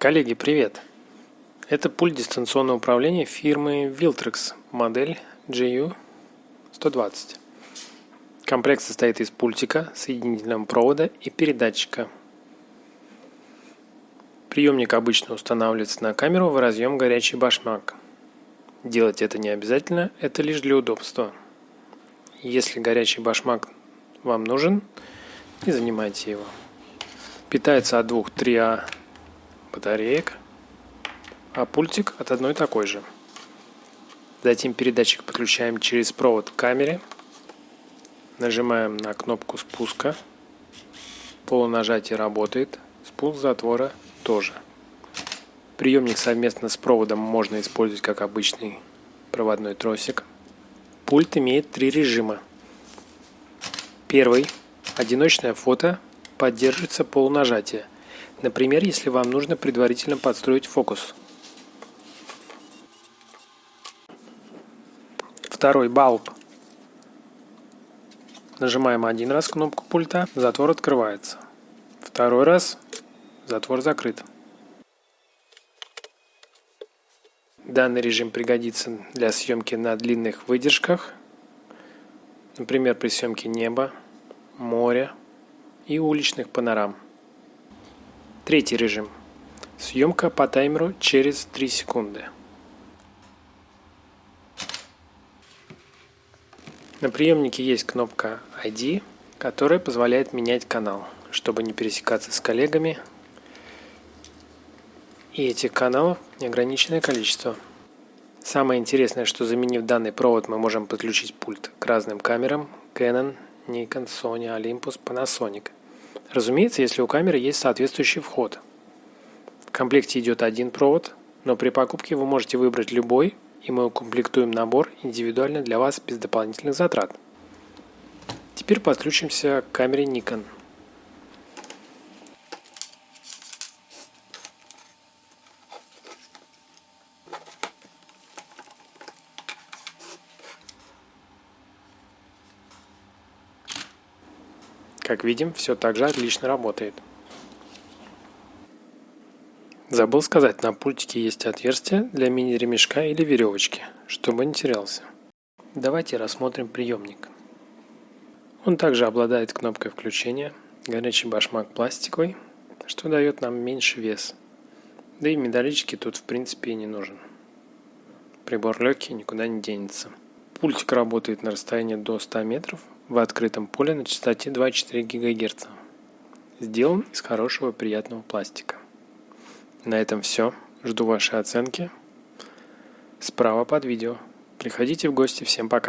Коллеги, привет! Это пульт дистанционного управления фирмы Viltrex, модель GU120. Комплект состоит из пультика, соединительного провода и передатчика. Приемник обычно устанавливается на камеру в разъем горячий башмак. Делать это не обязательно, это лишь для удобства. Если горячий башмак вам нужен, не занимайте его. Питается от двух 3А батареек, а пультик от одной такой же. Затем передатчик подключаем через провод к камере. Нажимаем на кнопку спуска. Полунажатие работает. Спуск затвора тоже. Приемник совместно с проводом можно использовать как обычный проводной тросик. Пульт имеет три режима. Первый. Одиночное фото поддерживается полунажатие – Например, если вам нужно предварительно подстроить фокус. Второй балб. Нажимаем один раз кнопку пульта, затвор открывается. Второй раз затвор закрыт. Данный режим пригодится для съемки на длинных выдержках, например, при съемке неба, моря и уличных панорам. Третий режим. Съемка по таймеру через 3 секунды. На приемнике есть кнопка ID, которая позволяет менять канал, чтобы не пересекаться с коллегами. И этих каналов неограниченное количество. Самое интересное, что заменив данный провод, мы можем подключить пульт к разным камерам Canon, Nikon, Sony, Olympus, Panasonic – Разумеется, если у камеры есть соответствующий вход. В комплекте идет один провод, но при покупке вы можете выбрать любой, и мы укомплектуем набор индивидуально для вас без дополнительных затрат. Теперь подключимся к камере Nikon. Как видим, все так же отлично работает. Забыл сказать, на пультике есть отверстие для мини-ремешка или веревочки, чтобы не терялся. Давайте рассмотрим приемник. Он также обладает кнопкой включения, горячий башмак пластиковый, что дает нам меньше вес. Да и медалички тут в принципе и не нужен. Прибор легкий, никуда не денется. Пультик работает на расстоянии до 100 метров в открытом поле на частоте 2,4 ГГц. Сделан из хорошего приятного пластика. На этом все. Жду вашей оценки. Справа под видео. Приходите в гости. Всем пока.